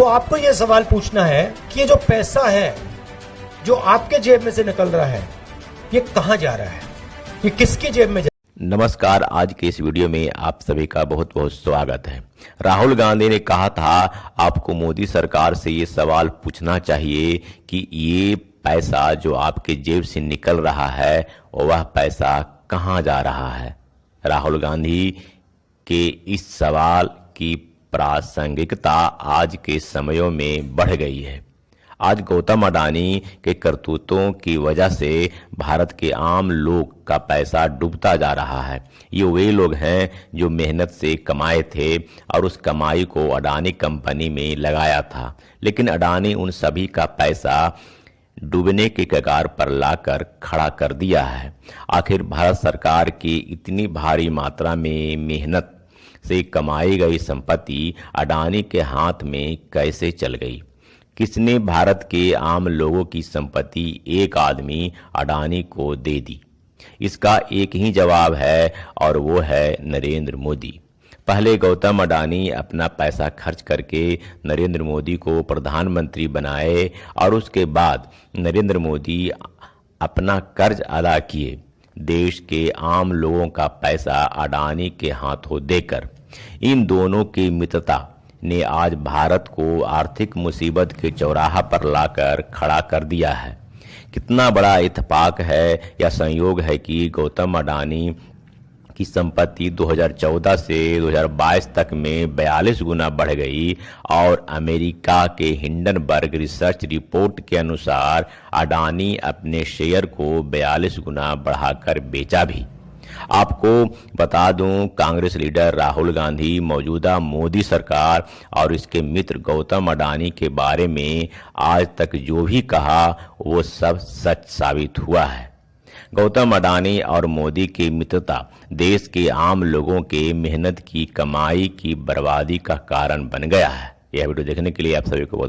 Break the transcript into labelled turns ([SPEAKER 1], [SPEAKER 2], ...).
[SPEAKER 1] तो आपको यह सवाल पूछना है कि ये जो पैसा है, जो आपके जेब में से निकल रहा है, ये कहाँ जा रहा है? ये किसकी जेब में जा
[SPEAKER 2] नमस्कार, आज के इस वीडियो में आप सभी का बहुत बहुत स्वागत है। राहुल गांधी ने कहा था, आपको मोदी सरकार से ये सवाल पूछना चाहिए कि ये पैसा जो आपके जेब से निकल रहा है, वह पैसा कहाँ जा रहा है? राहुल गांधी के इस सवाल की प्रासंगिकता आज के समयों में बढ़ गई है। आज गौतम अडानी के करतूतों की वजह से भारत के आम लोग का पैसा डूबता जा रहा है। ये वे लोग हैं जो मेहनत से कमाए थे और उस कमाई को अडानी कंपनी में लगाया था। लेकिन अडानी उन सभी का पैसा डूबने के कगार पर लाकर खड़ा कर दिया है। आखिर भारत सरकार की इतनी भारी मात्रा में मेहनत से कमाई गई संपत्ति अडानी के हाथ में कैसे चल गई? किसने भारत के आम लोगों की संपत्ति एक आदमी अडानी को दे दी? इसका एक ही जवाब है, और वो है नरेंद्र मोदी। पहले गौतम अडानी अपना पैसा खर्च करके नरेंद्र मोदी को प्रधानमंत्री बनाए, और उसके बाद नरेंद्र मोदी अपना कर्ज अदा किए। देश के आम लोगों का पैसा अडानी के हाथों देकर, इन दोनों की मित्रता ने आज भारत को आर्थिक मुसीबत के चौराहा पर लाकर खड़ा कर दिया है। कितना बड़ा इतफाक है या संयोग है कि गौतम अडानी की संपत्ति 2014 से 2022 तक में 42 गुना बढ़ गई और अमेरिका के हिंडनबर्ग रिसर्च रिपोर्ट के अनुसार अडानी अपने शेयर को 42 गुना बढ़ाकर बेचा भी। आपको बता दूँ, कांग्रेस लीडर राहुल गांधी, मौजूदा मोदी सरकार और इसके मित्र गौतम अडानी के बारे में आज तक जो भी कहा, वो सब सच साबित हुआ है। गौतम अडानी और मोदी की मित्रता, देश के आम लोगों के मेहनत की, कमाई की, बर्बादी का कारण बन गया है। यह वीडियो देखने के लिए आप सभी को बहुत